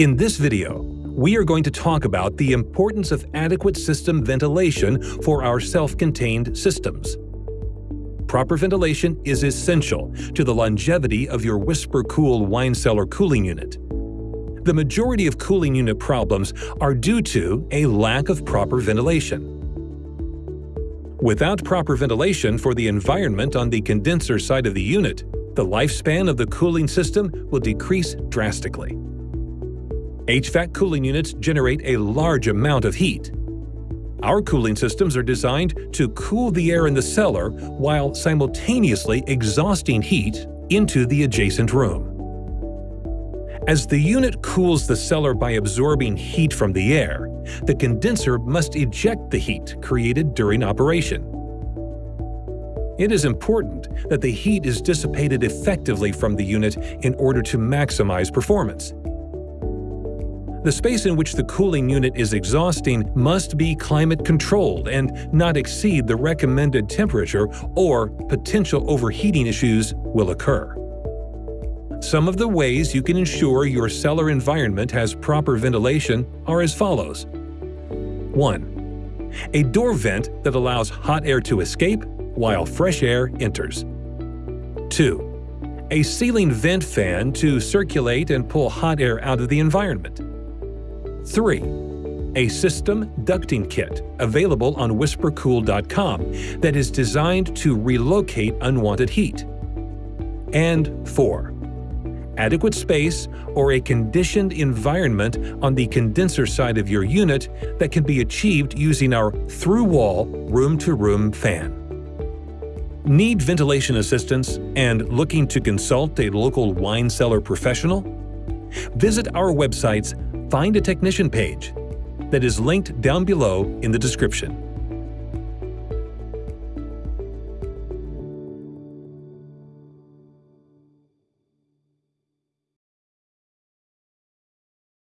In this video, we are going to talk about the importance of adequate system ventilation for our self-contained systems. Proper ventilation is essential to the longevity of your WhisperKOOL wine cellar cooling unit. The majority of cooling unit problems are due to a lack of proper ventilation. Without proper ventilation for the environment on the condenser side of the unit, the lifespan of the cooling system will decrease drastically. HVAC cooling units generate a large amount of heat. Our cooling systems are designed to cool the air in the cellar while simultaneously exhausting heat into the adjacent room. As the unit cools the cellar by absorbing heat from the air, the condenser must eject the heat created during operation. It is important that the heat is dissipated effectively from the unit in order to maximize performance. The space in which the cooling unit is exhausting must be climate-controlled and not exceed the recommended temperature or potential overheating issues will occur. Some of the ways you can ensure your cellar environment has proper ventilation are as follows. 1. A door vent that allows hot air to escape while fresh air enters. 2. A ceiling vent fan to circulate and pull hot air out of the environment. 3. A system ducting kit available on whisperkool.com that is designed to relocate unwanted heat. And 4. Adequate space or a conditioned environment on the condenser side of your unit that can be achieved using our through-wall room-to-room fan. Need ventilation assistance and looking to consult a local wine cellar professional? Visit our website's Find a Technician page that is linked down below in the description.